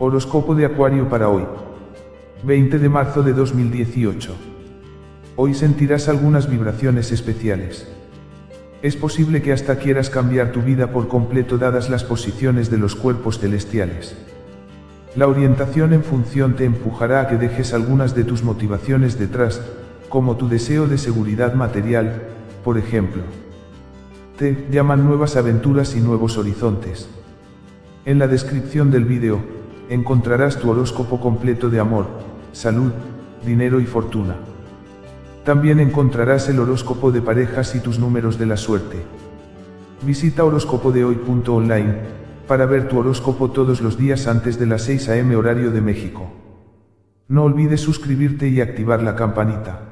Horóscopo de Acuario para hoy. 20 de marzo de 2018. Hoy sentirás algunas vibraciones especiales. Es posible que hasta quieras cambiar tu vida por completo dadas las posiciones de los cuerpos celestiales. La orientación en función te empujará a que dejes algunas de tus motivaciones detrás, como tu deseo de seguridad material, por ejemplo. Te llaman nuevas aventuras y nuevos horizontes. En la descripción del vídeo, encontrarás tu horóscopo completo de amor, salud, dinero y fortuna. También encontrarás el horóscopo de parejas y tus números de la suerte. Visita horóscopodehoy.online para ver tu horóscopo todos los días antes de las 6 am horario de México. No olvides suscribirte y activar la campanita.